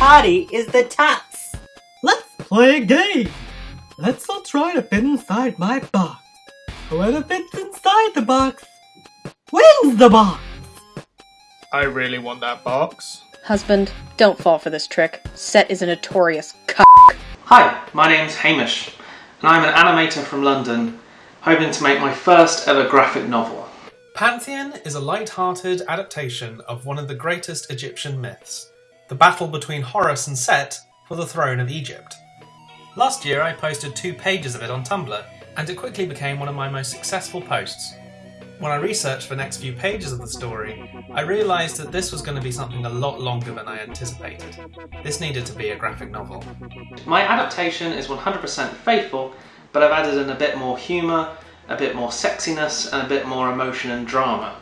body is the tuts. Let's play a game. Let's all try to fit inside my box. Whoever fits inside the box wins the box. I really want that box. Husband, don't fall for this trick. Set is a notorious c. Hi, my name's Hamish, and I'm an animator from London, hoping to make my first ever graphic novel. Pantheon is a light-hearted adaptation of one of the greatest Egyptian myths, the battle between Horus and Set for the throne of Egypt. Last year I posted two pages of it on Tumblr, and it quickly became one of my most successful posts. When I researched the next few pages of the story, I realised that this was going to be something a lot longer than I anticipated. This needed to be a graphic novel. My adaptation is 100% faithful, but I've added in a bit more humour, a bit more sexiness, and a bit more emotion and drama.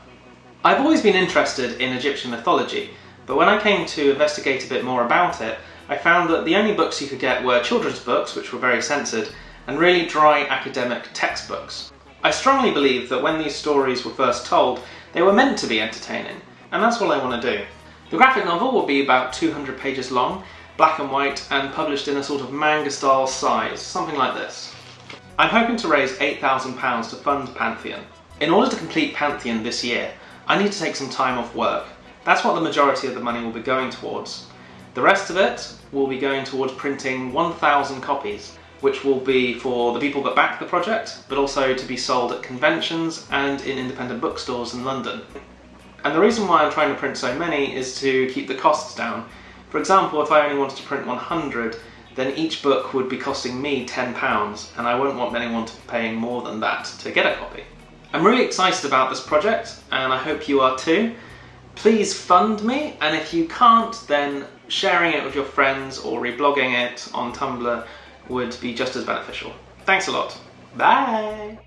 I've always been interested in Egyptian mythology, but when I came to investigate a bit more about it, I found that the only books you could get were children's books, which were very censored, and really dry academic textbooks. I strongly believe that when these stories were first told, they were meant to be entertaining, and that's what I want to do. The graphic novel will be about 200 pages long, black and white, and published in a sort of manga-style size, something like this. I'm hoping to raise £8,000 to fund Pantheon. In order to complete Pantheon this year, I need to take some time off work. That's what the majority of the money will be going towards. The rest of it will be going towards printing 1,000 copies, which will be for the people that back the project, but also to be sold at conventions and in independent bookstores in London. And the reason why I'm trying to print so many is to keep the costs down. For example, if I only wanted to print 100, then each book would be costing me £10, and I won't want anyone to be paying more than that to get a copy. I'm really excited about this project, and I hope you are too. Please fund me, and if you can't, then sharing it with your friends or reblogging it on Tumblr would be just as beneficial. Thanks a lot. Bye!